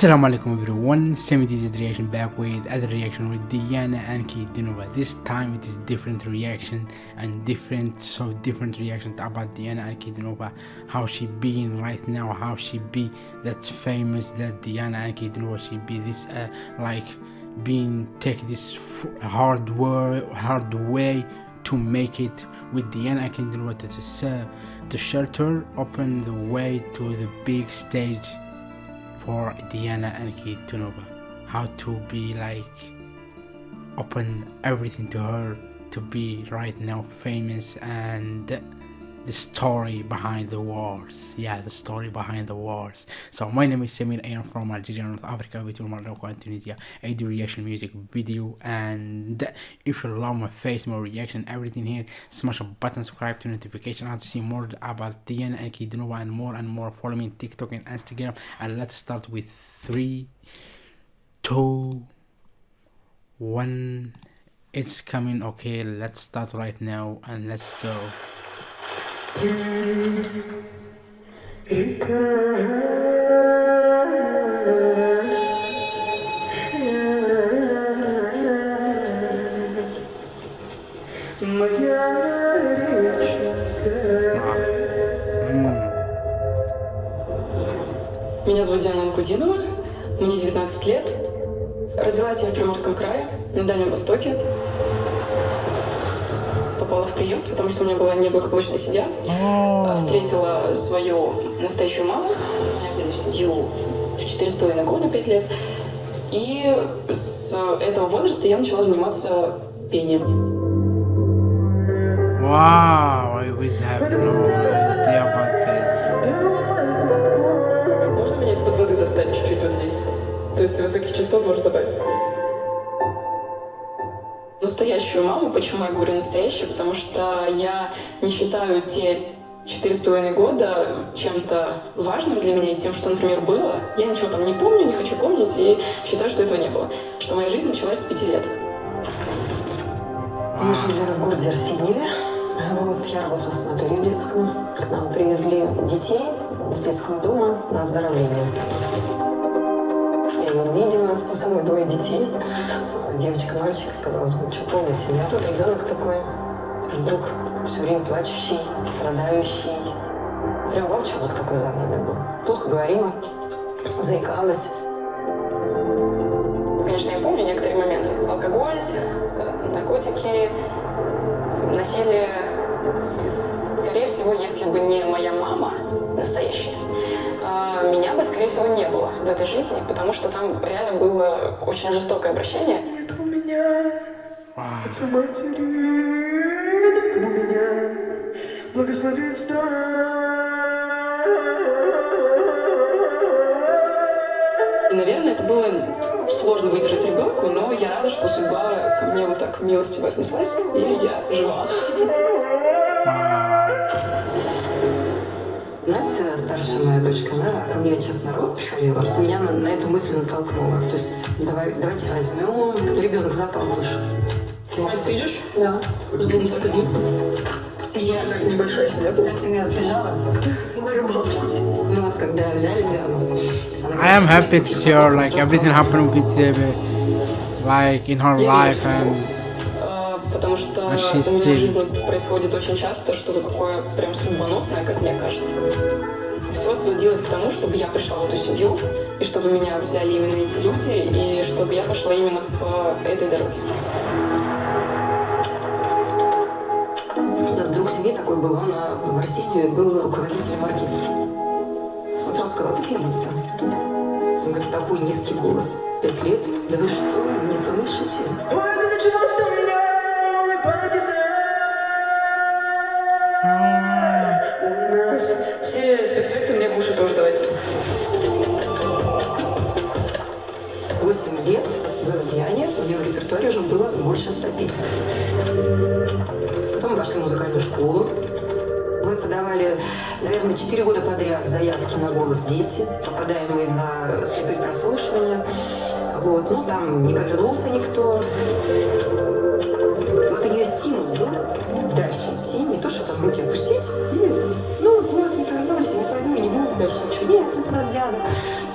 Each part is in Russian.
Assalamu alaikum everyone, 70z reaction back with other reaction with Diana and Dinova. This time it is different reaction and different so different reaction about Diana and Dinova. How she being right now, how she be that famous that Diana and Dinova she be this uh, like being take this hard work hard way to make it with Diana and Dinova to, uh, to shelter open the way to the big stage for Diana and Tunova how to be like open everything to her to be right now famous and the story behind the wars. Yeah the story behind the wars. So my name is Samir I am from Algeria North Africa between Morocco and Tunisia. I do reaction music video and if you love my face my reaction everything here smash a button subscribe to notification how to see more about Diana and Kidnova and more and more. Follow me on TikTok and Instagram and let's start with three two one. It's coming. Okay let's start right now and let's go Меня зовут Диана Анкудинова, мне 19 лет. Родилась я в Приморском крае, на Дальнем Востоке попала в приют, потому что у меня была неблагополучная семья. Встретила свою настоящую маму. Меня взяли в семью в четыре с половиной года, пять лет. И с этого возраста я начала заниматься пением. Wow, I was have no idea about this. Можно меня из-под воды достать чуть-чуть вот здесь? То есть высоких частот можно добавить? Настоящую маму. Почему я говорю настоящую? Потому что я не считаю те четыре с половиной года чем-то важным для меня тем, что, например, было. Я ничего там не помню, не хочу помнить и считаю, что этого не было. Что моя жизнь началась с пяти лет. Мы жили в городе Арсеньеве. Вот, я работала в санатории детском. К нам привезли детей с детского дома на оздоровление. Я ее увидела, у самой двое детей девочка, мальчик, казалось бы, что полная семья. Тут ребенок такой, вдруг все время плачущий, страдающий. Прям волчонок такой загнанный был. Плохо говорила, заикалась. Конечно, я помню некоторые моменты. Алкоголь, э, наркотики, насилие. Всего, если бы не моя мама настоящая, а, меня бы, скорее всего, не было в этой жизни, потому что там реально было очень жестокое обращение. Нет у меня отца матери, нет у меня благословенства. И, наверное, это было сложно выдержать ребенку, но я рада, что судьба ко мне вот так милостиво отнеслась, и я жива. Старшая моя дочка, она ко мне сейчас народ приходила, что меня на, на эту мысль натолкнула. То есть давай, давайте возьмем. Ребенок запал вышел. Настя, ты идешь? Да. Подожди. Я как небольшая семья. Вся семья сбежала. Ну вот, когда взяли Диану. I am happy to see her, like everything happened with uh, like in her life and потому что у меня в жизни происходит очень часто что-то такое прям судьбоносное, как мне кажется. Все сводилось к тому, чтобы я пришла в эту семью, и чтобы меня взяли именно эти люди, и чтобы я пошла именно по этой дороге. У нас друг семьи такой был, он в Арсении был руководителем оркестра. Он сразу сказал, ты певица. Он говорит, такой низкий голос, пять лет, да вы что, не слышите? Песен. Потом мы пошли в музыкальную школу. Мы подавали, наверное, четыре года подряд заявки на «Голос дети». Попадаем мы на слепые прослушивания. Вот, ну, там не повернулся никто. Вот нее символ был дальше идти, не то, что там руки опустить, видите? Ну, вот, вот, не повернулись, не пойду, не буду дальше ничего. Нет, тут раз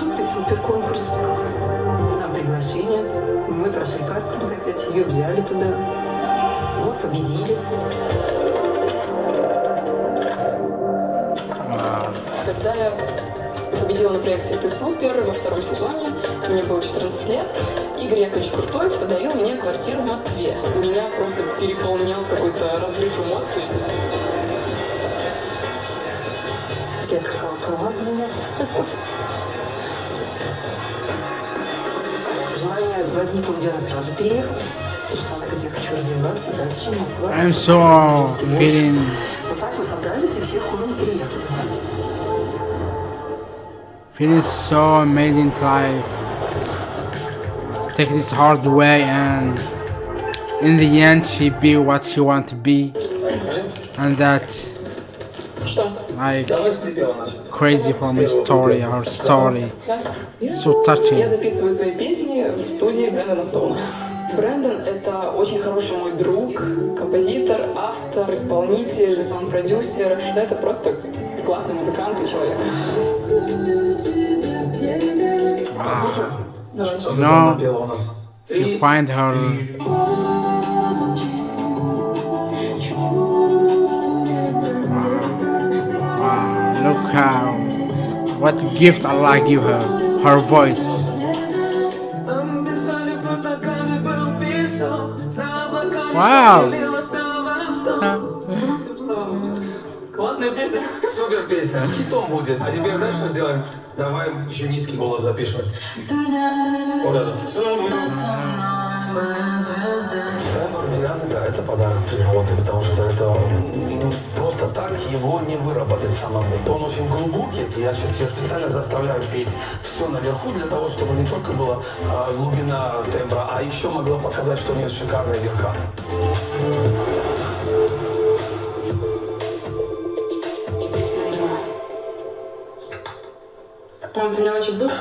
Тут и супер конкурс. Приглашение. Мы прошли кастинг опять, ее взяли туда. Вот, победили. Wow. Когда я победила на проекте «Ты супер» во втором сезоне, мне было 14 лет, Игорь Яковлевич Крутой подарил мне квартиру в Москве. Меня просто переполнял какой-то разрыв эмоций. Я сказала, права заниматься. Желание возникло у Дианы сразу переехать. Потому что она говорит, я хочу развиваться дальше, Москва. I'm so feeling Вот так мы собрались и все хором переехали. feeling so amazing to like take this hard way and in the end she be what she want to be and that Что? like crazy for me story her story Да? so Я touching записываю свои песни в студии Брэндона Стоуна. Брэндон — это очень хороший мой друг, композитор, автор, исполнитель, саунд-продюсер. Да, это просто классный музыкант и человек. У нас? she find her how what gift Allah give her her voice Wow. Классная песня. Супер песня, хитом будет. А теперь знаешь, что сделаем? Давай еще низкий голос запишем. Вот это. Тенор Дианы, да, это подарок природы, потому что это ну, просто так его не выработать самому. Он очень глубокий, я сейчас ее специально заставляю петь все наверху для того, чтобы не только была а, глубина тембра, а еще могла показать, что у нее шикарные верха. Прям ты меня очень душ.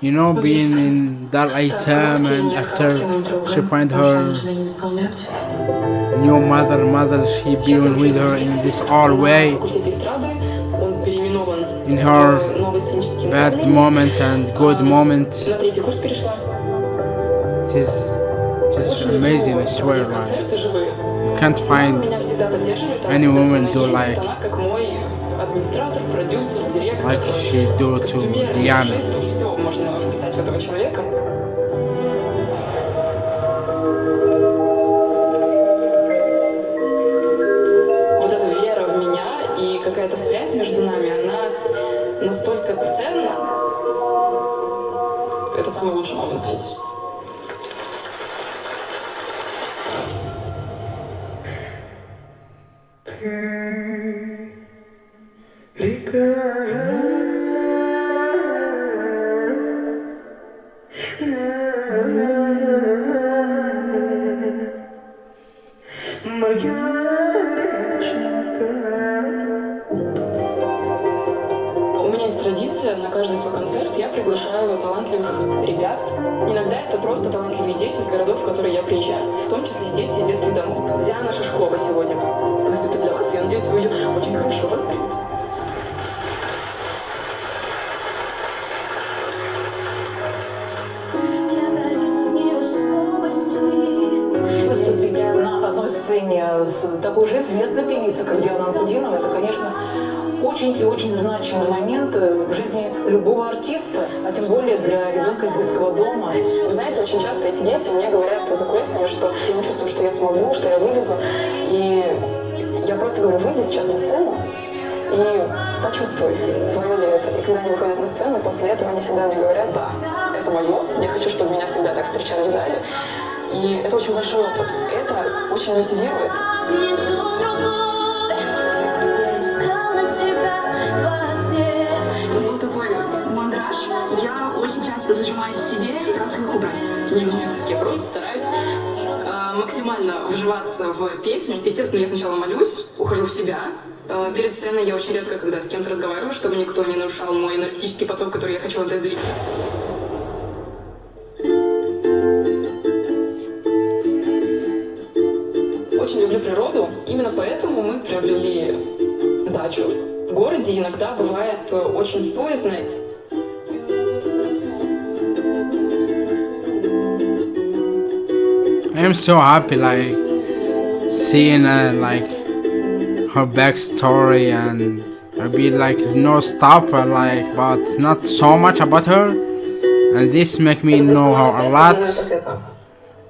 you know, being in that item and after she find her new mother, mother she been with her in this all way, in her bad moment and good moment. It is, it is amazing, I swear, you can't find any woman do like like she do to Diana. Можно вписать в этого человека. Вот эта вера в меня и какая-то связь между нами, она настолько ценна. Это самый лучший мама на свете. Amen. Значимый момент в жизни любого артиста, а тем более для ребенка из детского дома. Вы знаете, очень часто эти дети мне говорят за кулисами, что я не чувствую, что я смогу, что я вывезу. И я просто говорю, выйди сейчас на сцену и почувствуй, твое ли это. И когда они выходят на сцену, после этого они всегда мне говорят, да, это мое, я хочу, чтобы меня всегда так встречали в зале. И это очень большой опыт. Это очень мотивирует. Часто зажимаюсь себе, и как их убрать? Я просто стараюсь э, максимально вживаться в песню. Естественно, я сначала молюсь, ухожу в себя. Э, перед сценой я очень редко, когда с кем-то разговариваю, чтобы никто не нарушал мой энергетический поток, который я хочу отдать зрителю. Очень люблю природу. Именно поэтому мы приобрели дачу В городе иногда бывает э, очень суетно. I am so happy, like seeing uh, like her backstory and bit like no but like but not so much about her, and this make me know her a lot,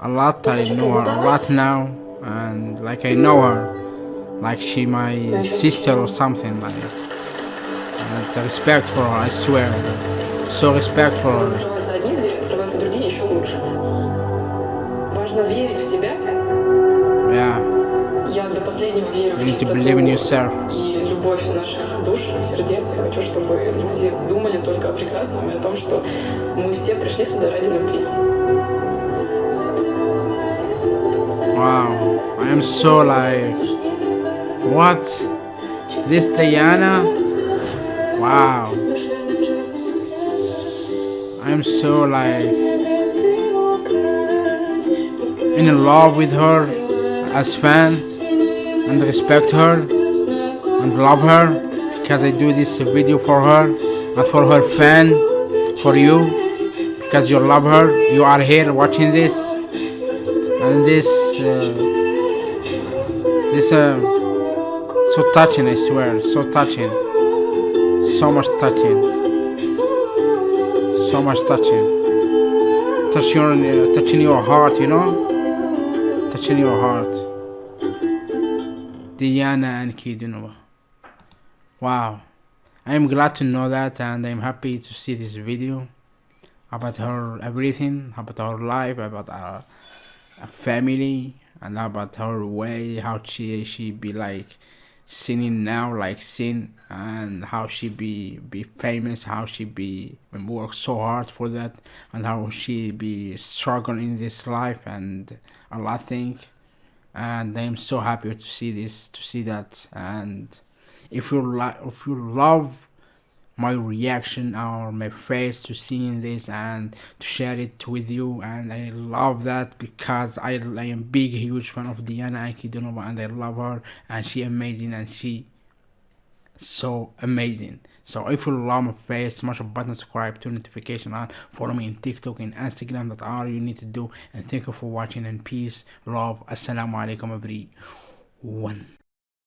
a lot. I know her a lot now, and like I know her, like she my sister or something like. And respect for her, I swear. So respect for her. Важно верить в себя. Yeah, Я до последнего верю в чистоту и любовь наших душ, сердец. Я хочу, чтобы люди думали только о прекрасном и о том, что мы все пришли сюда ради любви. Wow, I am so like, what? This Diana? Wow. I am so like in love with her as fan and respect her and love her because I do this video for her and for her fan, for you because you love her. You are here watching this and this uh, this uh, so touching I swear so touching so much touching so much touching touching your, touching your heart you know touching your heart Diana and Kidunova wow. I am glad to know that and I'm happy to see this video about her everything about her life about her, a family and about her way how she she be like singing now like sing and how she be be famous how she be work so hard for that and how she be struggling in this life and a lot thing and i'm so happy to see this to see that. And if you like if you love my reaction or my face to seeing this and to share it with you. And I love that because I, I am big huge fan of Diana Ankudinova and I love her. And she amazing and she so amazing. So if you love my face smash a button subscribe to notification on follow me in TikTok and Instagram. That all you need to do. And thank you for watching. And peace love assalamu alaikum everyone